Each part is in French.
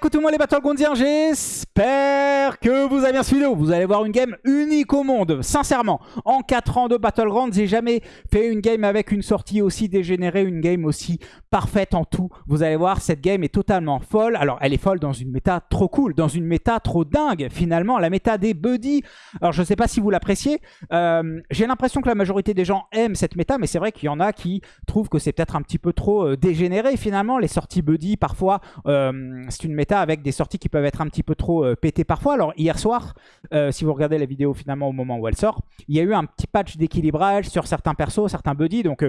écoutez-moi les Battlegroundiens, j'espère que vous avez bien suivi. Vous allez voir une game unique au monde, sincèrement. En 4 ans de Battlegrounds, j'ai jamais fait une game avec une sortie aussi dégénérée, une game aussi parfaite en tout. Vous allez voir, cette game est totalement folle. Alors, elle est folle dans une méta trop cool, dans une méta trop dingue, finalement. La méta des buddies. Alors, je sais pas si vous l'appréciez. Euh, j'ai l'impression que la majorité des gens aiment cette méta, mais c'est vrai qu'il y en a qui trouvent que c'est peut-être un petit peu trop euh, dégénéré, finalement. Les sorties buddy, parfois, euh, c'est une méta avec des sorties qui peuvent être un petit peu trop pétées parfois. Alors, hier soir, si vous regardez la vidéo finalement au moment où elle sort, il y a eu un petit patch d'équilibrage sur certains persos, certains buddies. Donc,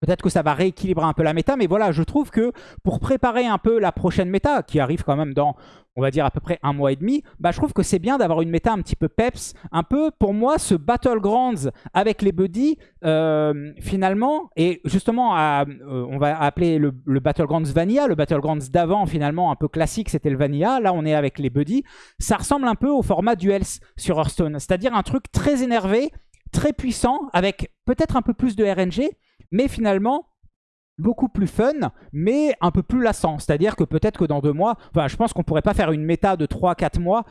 Peut-être que ça va rééquilibrer un peu la méta, mais voilà, je trouve que pour préparer un peu la prochaine méta, qui arrive quand même dans, on va dire, à peu près un mois et demi, bah, je trouve que c'est bien d'avoir une méta un petit peu peps. Un peu, pour moi, ce Battlegrounds avec les buddies, euh, finalement, et justement, euh, on va appeler le, Battlegrounds Vanilla, le Battlegrounds d'avant, finalement, un peu classique, c'était le Vanilla. Là, on est avec les buddies. Ça ressemble un peu au format Duels sur Hearthstone, c'est-à-dire un truc très énervé, très puissant, avec peut-être un peu plus de RNG, mais finalement beaucoup plus fun, mais un peu plus lassant. C'est-à-dire que peut-être que dans deux mois, je pense qu'on pourrait pas faire une méta de 3-4 mois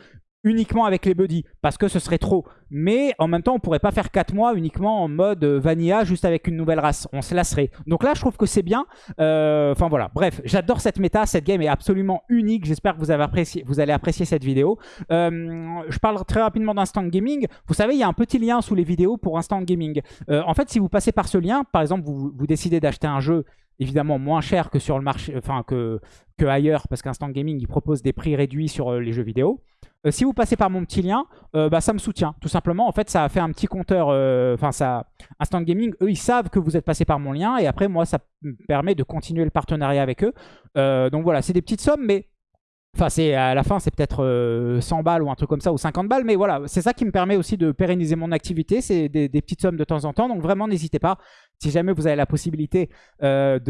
uniquement avec les buddies, parce que ce serait trop. Mais en même temps, on pourrait pas faire 4 mois uniquement en mode vanilla, juste avec une nouvelle race. On se lasserait. Donc là, je trouve que c'est bien. Euh, enfin voilà, bref, j'adore cette méta. Cette game est absolument unique. J'espère que vous, avez apprécié, vous allez apprécier cette vidéo. Euh, je parle très rapidement d'Instant Gaming. Vous savez, il y a un petit lien sous les vidéos pour Instant Gaming. Euh, en fait, si vous passez par ce lien, par exemple, vous, vous décidez d'acheter un jeu évidemment moins cher que sur le marché, enfin que, que ailleurs, parce qu'Instant Gaming, il propose des prix réduits sur les jeux vidéo. Euh, si vous passez par mon petit lien, euh, bah, ça me soutient. Tout simplement, en fait, ça a fait un petit compteur. Euh, enfin, ça, Instant Gaming, eux, ils savent que vous êtes passé par mon lien. Et après, moi, ça me permet de continuer le partenariat avec eux. donc voilà, c'est des petites sommes, mais Enfin, à la fin, c'est peut-être 100 balles ou un truc comme ça, ou 50 balles. Mais voilà, c'est ça qui me permet aussi de pérenniser mon activité. C'est des, petites sommes de temps en temps. Donc vraiment, n'hésitez pas. Si jamais vous avez la possibilité d'acheter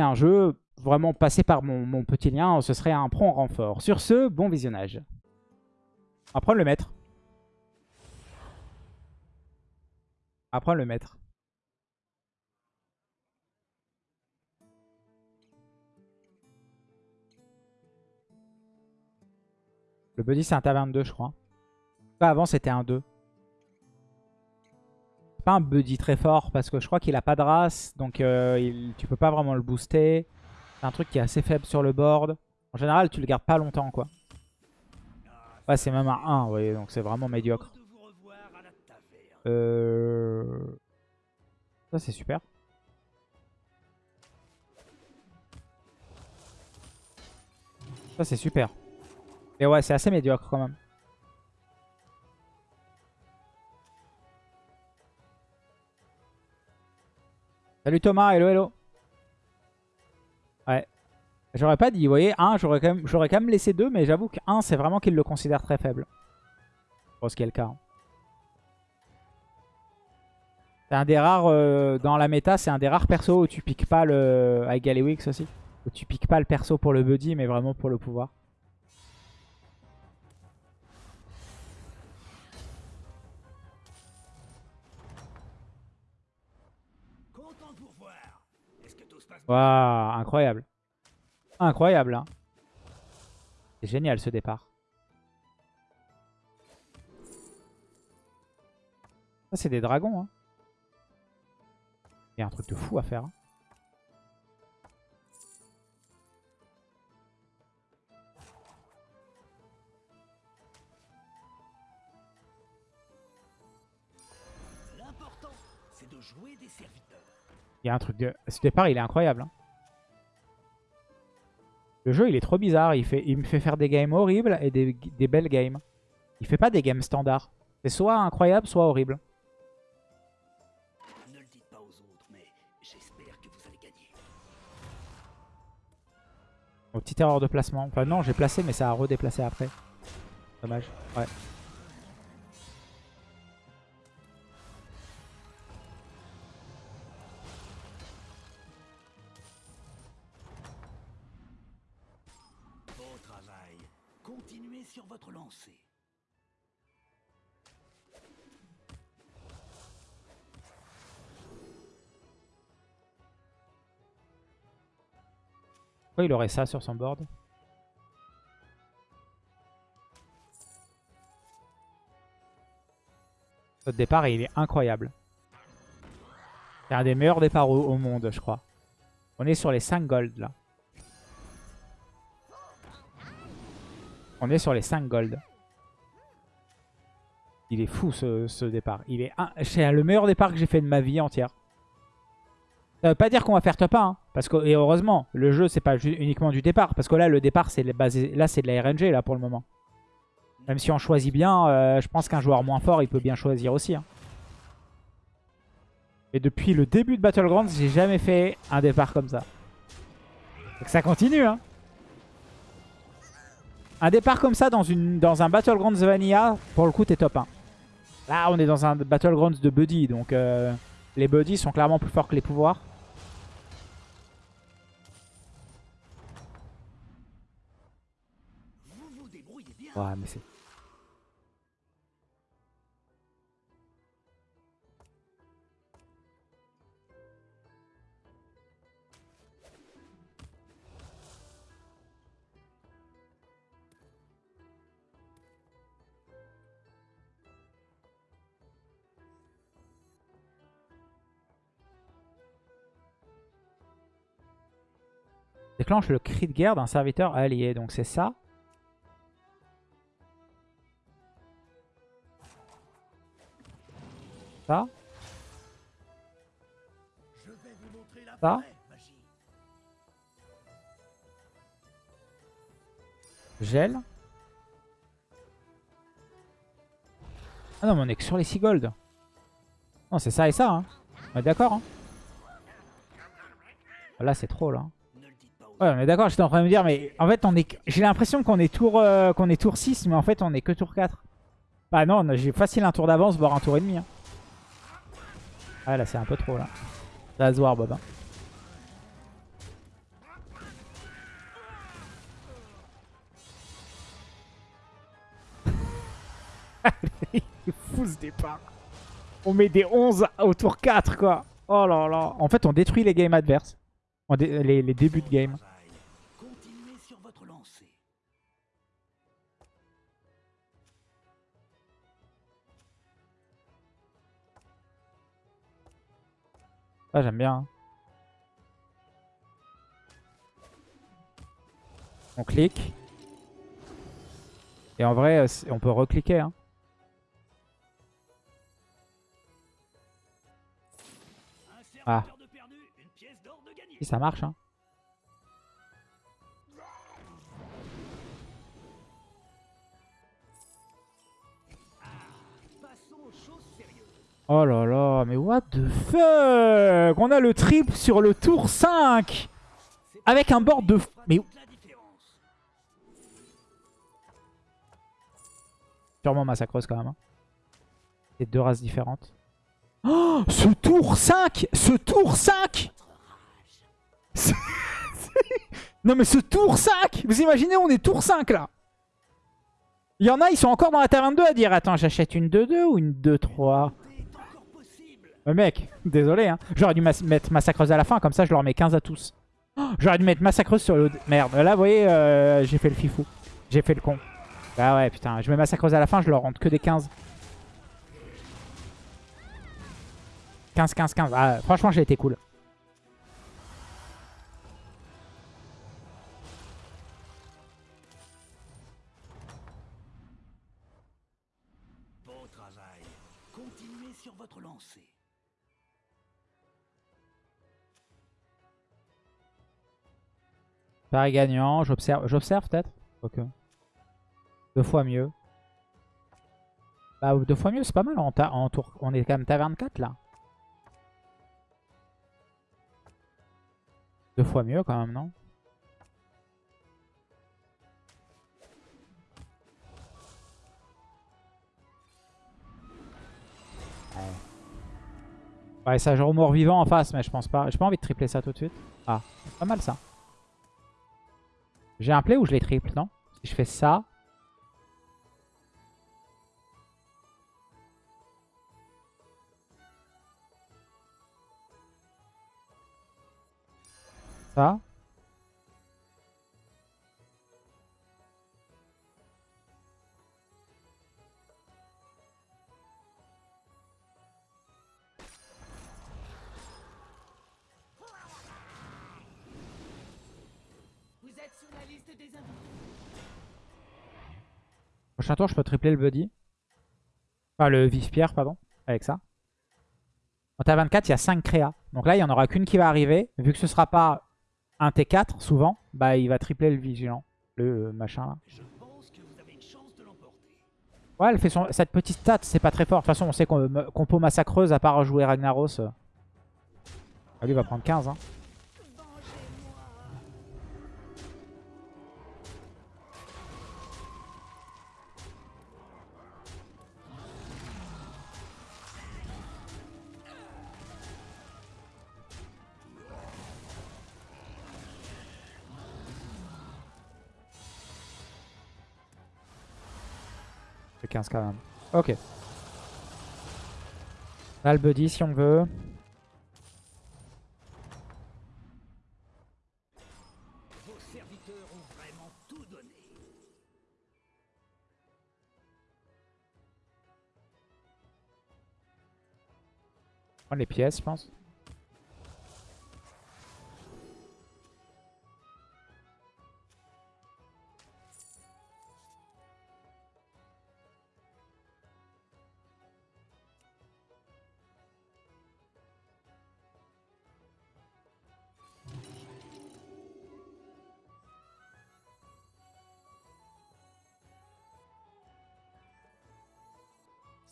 un jeu, vraiment passer par mon, petit lien, ce serait un prompt renfort. Sur ce, bon visionnage. Prendre le maître. Prendre le maître. Le buddy c'est un taverne 2 je crois. avant c'était un 2. C'est pas un buddy très fort parce que je crois qu'il a pas de race. Donc euh, tu peux pas vraiment le booster. C'est un truc qui est assez faible sur le board. En général, tu le gardes pas longtemps, quoi. Ouais, c'est même un 1, vous voyez, donc c'est vraiment médiocre. Euh... Ça, c'est super. Ça, c'est super. Mais ouais, c'est assez médiocre quand même. Salut Thomas, hello hello. Ouais. J'aurais pas dit, vous voyez, 1, j'aurais quand, quand, même laissé 2, mais j'avoue que 1, c'est vraiment qu'il le considère très faible. Je pense qu'il est le cas. Hein. C'est un des rares, euh, dans la méta, c'est un des rares persos où tu piques pas le... Avec Galewix aussi. Où tu piques pas le perso pour le buddy, mais vraiment pour le pouvoir. Waouh, incroyable. Incroyable, hein. C'est génial ce départ. Ça, c'est des dragons, hein. Il y a un truc de fou à faire. Hein. Il y a un truc de... Ce départ, il est incroyable. Hein. Le jeu, il est trop bizarre. Il, fait... il me fait faire des games horribles et des, belles games. Il fait pas des games standards. C'est soit incroyable, soit horrible. Ne le dites pas aux autres, mais j'espère que vous allez gagner. petite erreur de placement. Enfin non, j'ai placé, mais ça a redéplacé après. Dommage. Ouais. Pourquoi il aurait ça sur son board Notre départ, il est incroyable. C'est un des meilleurs départs au, au, monde, je crois. On est sur les 5 gold, là. On est sur les 5 gold. Il est fou, ce, ce départ. Il est, un... le meilleur départ que j'ai fait de ma vie entière. Ça veut pas dire qu'on va faire top 1, hein parce que, et heureusement, le jeu, c'est pas uniquement du départ. Parce que là, le départ, c'est de la RNG, là, pour le moment. Même si on choisit bien, euh, je pense qu'un joueur moins fort, il peut bien choisir aussi. Hein. Et depuis le début de Battlegrounds, j'ai jamais fait un départ comme ça. Donc ça continue, hein. Un départ comme ça dans, une, dans un Battlegrounds Vanilla, pour le coup, t'es top 1. Là, on est dans un Battlegrounds de Buddy, donc euh, les Buddies sont clairement plus forts que les pouvoirs. Ouais, mais. Déclenche le cri de guerre d'un serviteur allié. Donc c'est ça. Ça. Ça. Gel. Ah non mais on est que sur les 6 gold. Non c'est ça et ça. Hein. On est d'accord. Hein. Là c'est trop là. Ouais, mais d'accord, j'étais en train de me dire, mais en fait, on est, j'ai l'impression qu'on est, tour, euh, qu'on est tour 6, mais en fait, on est que tour 4. Bah non, j'ai facile un tour d'avance, voire un tour et demi. Hein. Ah là, c'est un peu trop, là. Ça va Bob. Hein. Il est fou ce départ. On met des 11 au tour 4, quoi. Oh là là. En fait, on détruit les games adverses. Les, les débuts de game. Ah, j'aime bien. Hein. On clique. Et en vrai, euh, on peut recliquer. Hein. Ah. Si ça marche. Hein. Oh là là, mais what the fuck? On a le triple sur le tour 5 Avec un board de... Mais... Sûrement massacreuse quand même. Hein. C'est deux races différentes. Oh Ce tour 5 Ce tour 5 Non mais ce tour 5 Vous imaginez, on est tour 5 là Il y en a, ils sont encore dans la taverne 2 à dire Attends, j'achète une 2-2 ou une 2-3 euh, mec, désolé. Hein. J'aurais dû mettre massacreuse à la fin, comme ça je leur mets 15 à tous. J'aurais dû mettre massacreuse sur le... Merde, là vous voyez, euh, j'ai fait le fifou. J'ai fait le con. Bah ouais, putain, je mets massacreuse à la fin, je leur rentre que des 15. 15, 15, 15. Ah, franchement, j'ai été cool. Bon travail. Continuez sur votre lancée. Paris gagnant, j'observe j'observe peut-être. Deux fois mieux. Bah deux fois mieux c'est pas mal. On est quand même taverne 4 là. Deux fois mieux quand même non? Ouais, ça genre mort vivant en face, mais je pense pas. J'ai pas envie de tripler ça tout de suite. Ah, pas mal ça. J'ai un play ou je les triple, non? Si je fais ça... Ça Prochain tour, je peux tripler le Buddy. Enfin, le Vive-Pierre, pardon. Avec ça. Quand t'as 24, il y a 5 créas. Donc là, il n'y en aura qu'une qui va arriver. Vu que ce sera pas un T4, souvent, bah il va tripler le Vigilant. Le euh, machin là. Ouais, elle fait son... cette petite stat, c'est pas très fort. De toute façon, on sait qu'on compo massacreuse, à part jouer Ragnaros. euh. Ah, lui, il va prendre 15. Hein. C'est 15 quand même. Ok. Là, le buddy si on veut. Vos serviteurs ont vraiment tout donné. Prendre les pièces, je pense.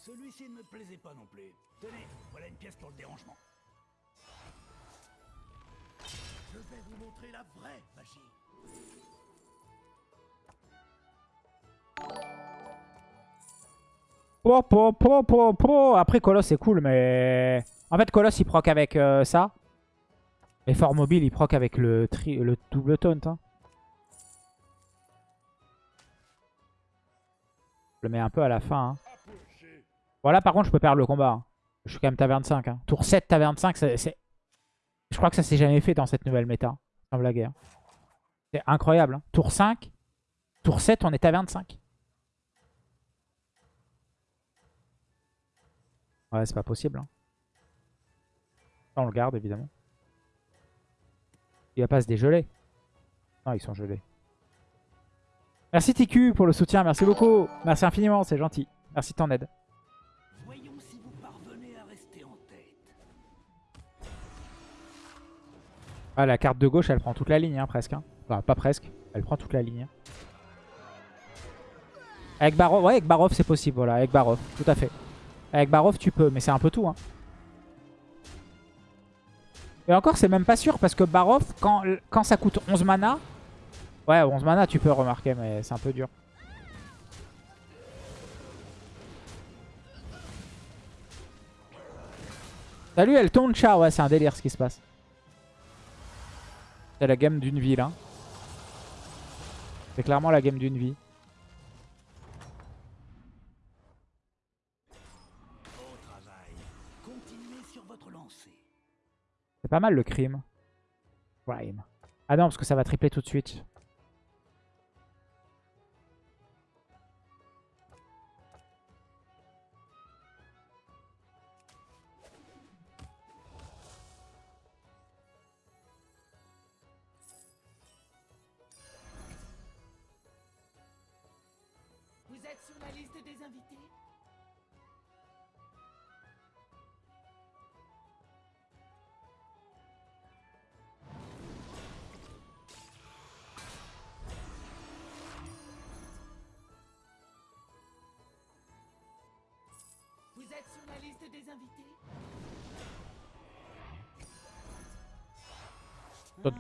Celui-ci ne me plaisait pas non plus. Tenez, voilà une pièce pour le dérangement. Je vais vous montrer la vraie magie. Po, po, po, po, po. Après, Coloss, c'est cool, mais... En fait, Coloss, il proc avec euh, ça. Et Fort Mobile, il proc avec le, tri... le double taunt. hein. Je le mets un peu à la fin. hein. Voilà, par contre, je peux perdre le combat. hein. Je suis quand même taverne 5. hein. Tour 7, taverne 5, c'est... Je crois que ça s'est jamais fait dans cette nouvelle méta. Sans blaguer. C'est incroyable. hein. Tour 5. Tour 7, on est taverne 5. Ouais, c'est pas possible. on le garde, évidemment. Il va pas se dégeler. Non, ils sont gelés. Merci TQ pour le soutien, merci beaucoup. Merci infiniment, c'est gentil. Merci de ton aide. Ah, la carte de gauche, elle prend toute la ligne, hein, presque. hein. Enfin, pas presque. Elle prend toute la ligne. hein. Avec Barov, ouais, avec Barov, c'est possible, voilà. Avec Barov, tout à fait. Avec Barov, tu peux, mais c'est un peu tout. Et encore, c'est même pas sûr, parce que Barov, quand, quand ça coûte 11 mana... Ouais, 11 mana, tu peux remarquer, mais c'est un peu dur. Salut, elle tourne chat. Ouais, c'est un délire ce qui se passe. C'est la game d'une vie là. C'est clairement la game d'une vie. C'est pas mal le crime. Crime. Ah non, parce que ça va tripler tout de suite.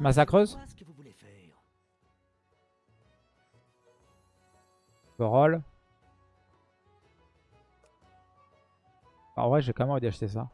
Faire. Roll. En vrai, j'ai quand même envie d'acheter ça.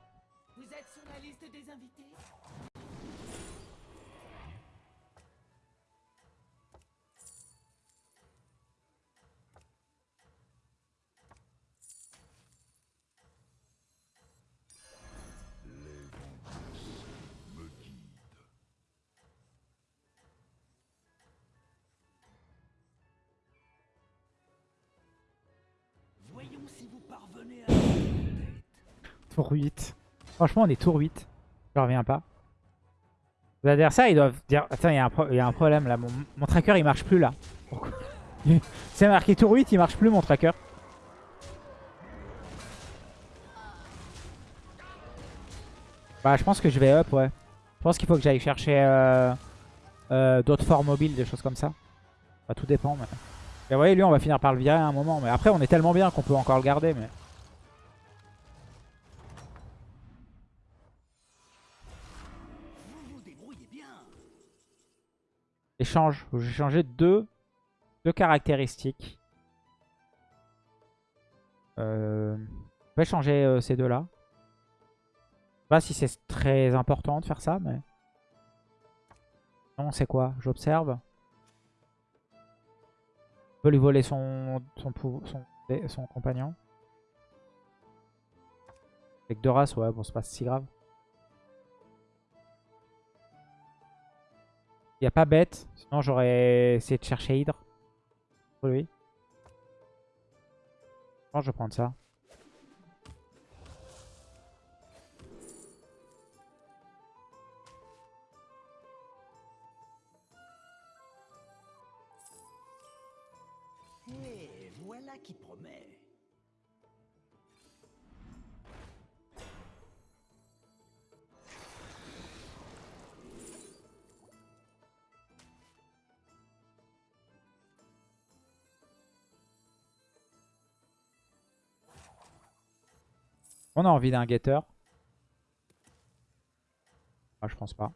Tour 8. Franchement, on est tour 8. Je reviens pas. Les adversaires, ils doivent dire... Attends, il y, a un problème là. Mon, tracker, il marche plus là. C'est marqué tour 8, il marche plus mon tracker. Bah, je pense que je vais up, ouais. Je pense qu'il faut que j'aille chercher euh, euh, d'autres forts mobiles, des choses comme ça. Bah, tout dépend. Mais... Et vous voyez, lui, on va finir par le virer à un moment. Mais après, on est tellement bien qu'on peut encore le garder. Mais échange. Que J'ai changé deux, deux caractéristiques. Euh, je vais changer euh, ces deux-là. Je sais pas si c'est très important de faire ça, mais... Non, c'est quoi? J'observe. Je peux lui voler son, son, son, son compagnon. Avec deux races, ouais, bon, c'est pas si grave. Il n'y a pas bête. Sinon, j'aurais essayé de chercher Hydre. Pour lui. Je pense que je vais prendre ça. On a envie d'un getter? Ah, je pense pas.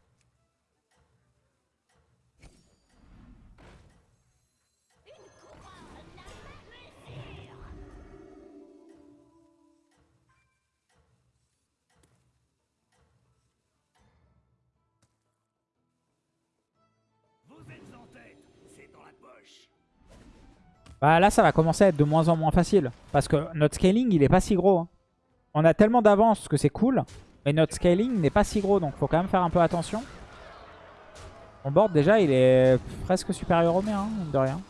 Bah là, ça va commencer à être de moins en moins facile. Parce que notre scaling, il est pas si gros. hein. On a tellement d'avance que c'est cool. Mais notre scaling n'est pas si gros. Donc, faut quand même faire un peu attention. Mon board, déjà, il est presque supérieur au mien, hein, de rien.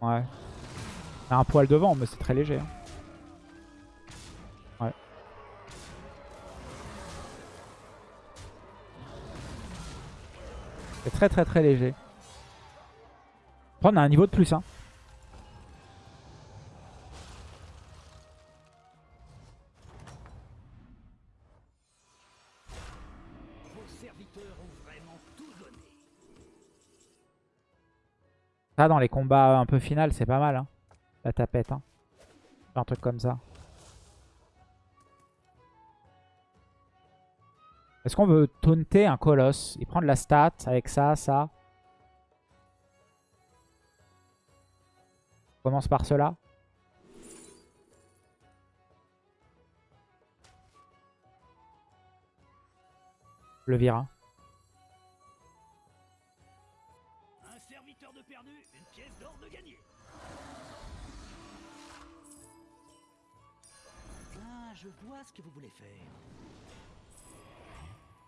Ouais. C'est un poil devant, mais c'est très léger. hein. Ouais. C'est très très très léger. Après, on a un niveau de plus. Hein. Ça, dans les combats un peu finales, c'est pas mal. Hein. La tapette. Hein. Un truc comme ça. Est-ce qu'on veut taunter un colosse Il prend de la stat avec ça, ça? Commence par cela. Le vire. hein. Un serviteur de perdu, une pièce d'or de gagné. Ah, je vois ce que vous voulez faire.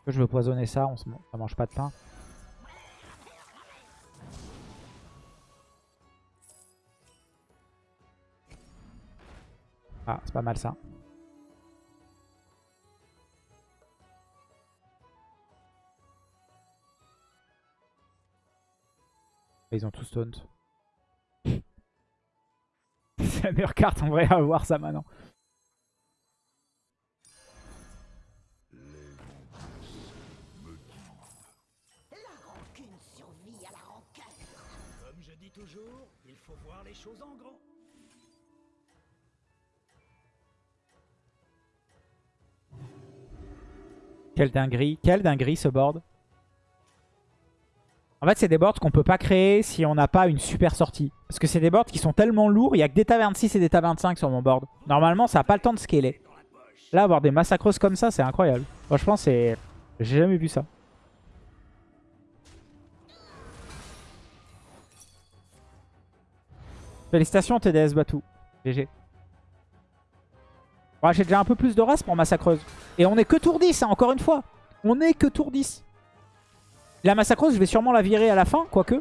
Je veux poisonner ça, on se... ça mange pas de pain. Ah, c'est pas mal ça. Ils ont tous taunt. c'est la meilleure carte en vrai à avoir ça maintenant. Aucune survie à la rancœur. Comme je dis toujours, il faut voir les choses en Quelle dinguerie. Quelle dinguerie ce board. En fait, c'est des boards qu'on peut pas créer si on n'a pas une super sortie. Parce que c'est des boards qui sont tellement lourds. Il y a que des tas 26 et des tas 25 sur mon board. Normalement, ça n'a pas le temps de scaler. Là, avoir des massacres comme ça, c'est incroyable. Franchement, c'est... J'ai jamais vu ça. Félicitations TDS Batou. GG. Ouais, J'ai déjà un peu plus de race pour Massacreuse. Et on est que tour 10, hein, encore une fois. On est que tour 10. La Massacreuse, je vais sûrement la virer à la fin, quoique.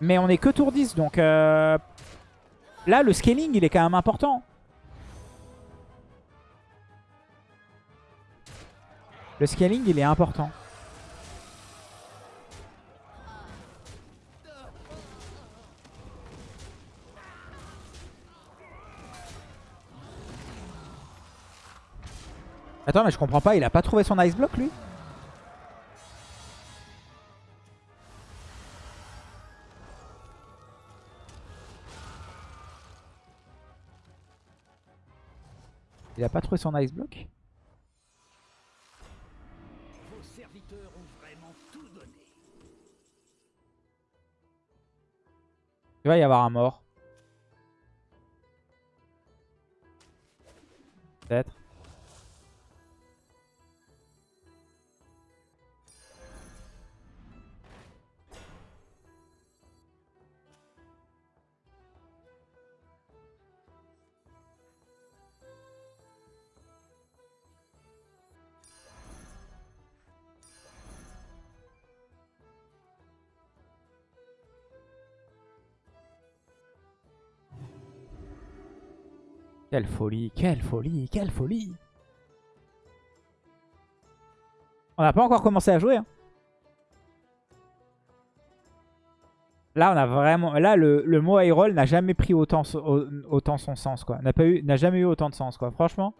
Mais on est que tour 10, donc... Euh... Là, le scaling, il est quand même important. Le scaling, il est important. Attends, mais je comprends pas, il a pas trouvé son ice block lui Il a pas trouvé son ice block Vos serviteurs ont vraiment tout donné. Il va y avoir un mort. Peut-être. Quelle folie, quelle folie, quelle folie On n'a pas encore commencé à jouer. hein. Là, on a vraiment. Là, le, le mot roll n'a jamais pris autant, autant son sens, quoi. N'a eu, n'a jamais eu autant de sens, quoi. Franchement.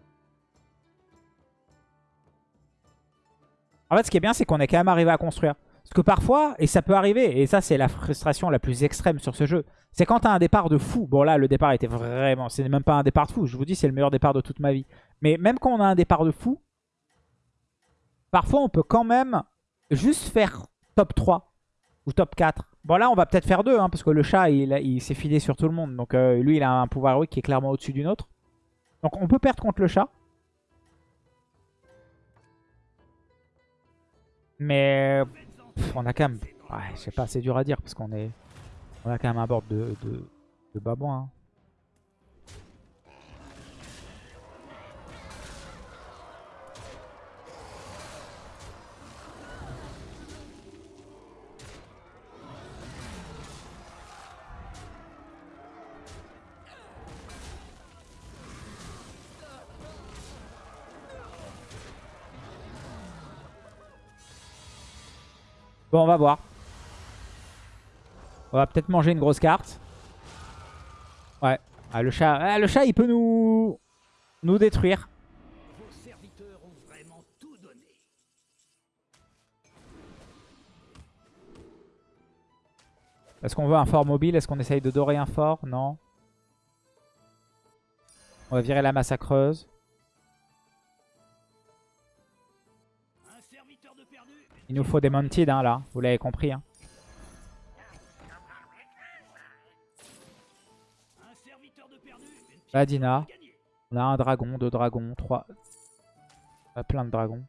En fait, ce qui est bien, c'est qu'on est quand même arrivé à construire. Parce que parfois, et ça peut arriver, et ça, c'est la frustration la plus extrême sur ce jeu, c'est quand t'as un départ de fou. Bon, là, le départ était vraiment. C'est même pas un départ de fou. Je vous dis, c'est le meilleur départ de toute ma vie. Mais même quand on a un départ de fou, parfois, on peut quand même juste faire top 3 ou top 4. Bon, là, on va peut-être faire 2, parce que le chat, il, s'est filé sur tout le monde. Donc, euh, lui, il a un pouvoir héroïque qui est clairement au-dessus d'une autre. Donc, on peut perdre contre le chat. Mais on a quand même... Ouais, je sais pas, c'est dur à dire parce qu'on est... On a quand même un board de, de, de babouin. hein. Bon, on va voir. On va peut-être manger une grosse carte. Ouais. Ah, le chat, ah, le chat, il peut nous nous détruire. Vos serviteurs ont vraiment tout donné. Est-ce qu'on veut un fort mobile? Est-ce qu'on essaye de dorer un fort? Non. On va virer la massacreuse. Il nous faut des Mounted, hein, là. Vous l'avez compris. Hein. Un serviteur de perdu. Une pièce Là, Dina. de gagné. On a un dragon, deux dragons, trois... On a plein de dragons.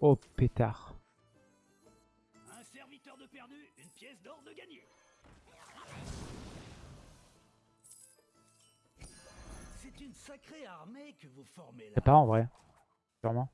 Oh, pétard. Un serviteur de perdu. Une pièce d'or de gagné. C'est une sacrée armée que vous formez là. C'est pas en vrai. Sûrement.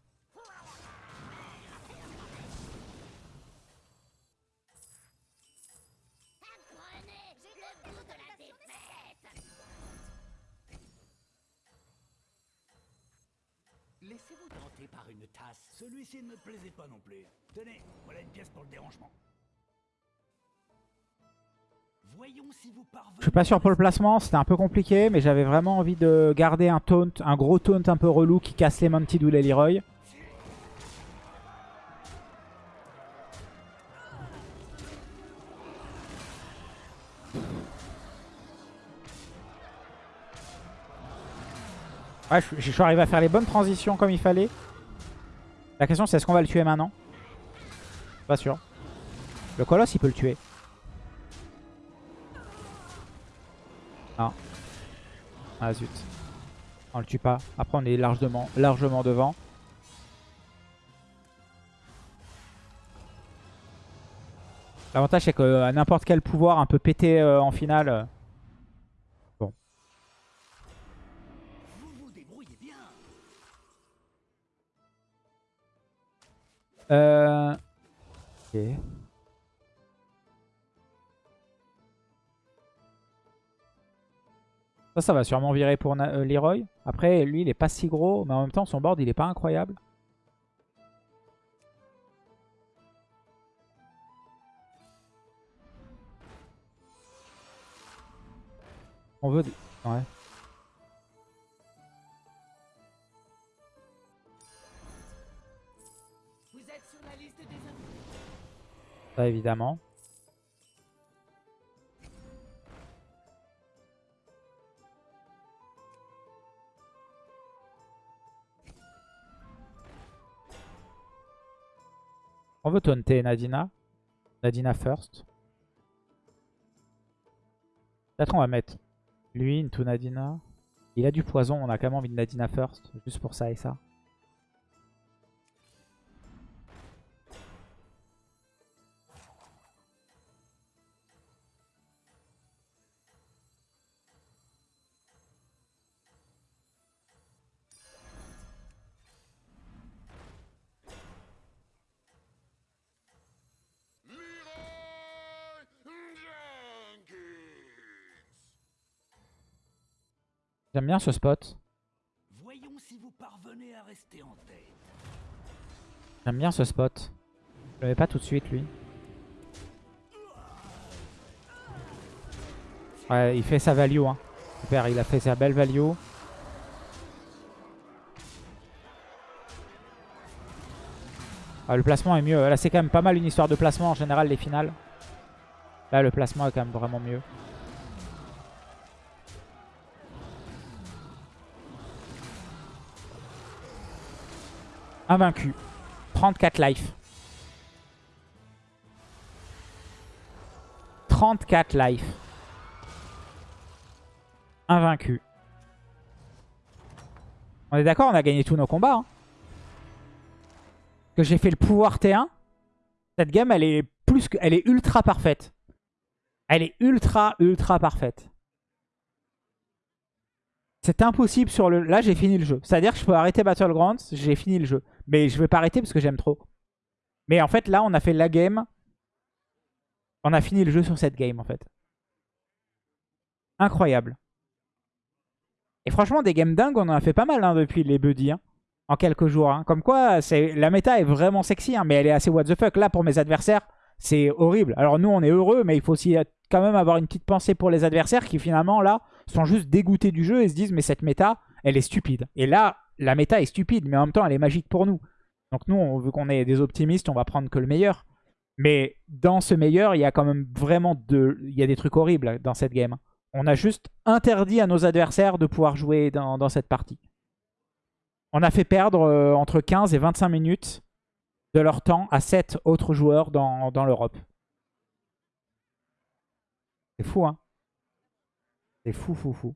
Je suis pas sûr pour le placement, c'était un peu compliqué, mais j'avais vraiment envie de garder un taunt, un gros taunt un peu relou qui casse les Mounted ou les Leroy. Ouais, je suis arrivé à faire les bonnes transitions comme il fallait. La question c'est est-ce qu'on va le tuer maintenant? Pas sûr. Le colosse il peut le tuer. Non. Ah zut. On le tue pas. Après on est largement, largement devant. L'avantage, c'est que n'importe quel pouvoir un peu pété euh, en finale. euh, Vous vous débrouillez bien. Euh... Ok. Ça, ça va sûrement virer pour euh, Leroy. Après, lui, il est pas si gros, mais en même temps, son board, il est pas incroyable. On veut... des- Ouais. Ça, évidemment. On veut taunter Nadina. Nadina first. Peut-être on va mettre lui into Nadina. Il a du poison, on a quand même envie de Nadina first. Juste pour ça et ça. J'aime bien ce spot. Voyons si vous parvenez à rester en tête. J'aime bien ce spot. Je l'avais pas tout de suite lui. Ouais, il fait sa value. Hein. Super, il a fait sa belle value. Ah, le placement est mieux. Là, c'est quand même pas mal une histoire de placement en général, les finales. Là, le placement est quand même vraiment mieux. Invaincu. 34 life. 34 life. Invaincu. On est d'accord, on a gagné tous nos combats. hein. Que j'ai fait le pouvoir T1. Cette game, elle est plus que, elle est ultra parfaite. Elle est ultra, ultra parfaite. C'est impossible sur le... Là, j'ai fini le jeu. C'est-à-dire que je peux arrêter Battlegrounds, j'ai fini le jeu. Mais je vais pas arrêter parce que j'aime trop. Mais en fait, là, on a fait la game. On a fini le jeu sur cette game, en fait. Incroyable. Et franchement, des games dingues, on en a fait pas mal hein, depuis les buddies. hein, en quelques jours. hein. Comme quoi, la méta est vraiment sexy, mais elle est assez what the fuck. Là, pour mes adversaires, c'est horrible. Alors nous, on est heureux, mais il faut aussi quand même avoir une petite pensée pour les adversaires qui, finalement, là, sont juste dégoûtés du jeu et se disent, mais cette méta, elle est stupide. Et là, la méta est stupide, mais en même temps, elle est magique pour nous. Donc nous, on, vu qu'on est des optimistes, on va prendre que le meilleur. Mais dans ce meilleur, il y a quand même vraiment de... Il y a des trucs horribles dans cette game. On a juste interdit à nos adversaires de pouvoir jouer dans, cette partie. On a fait perdre euh, entre 15 et 25 minutes de leur temps à 7 autres joueurs dans, dans l'Europe. C'est fou, hein C'est fou, fou, fou.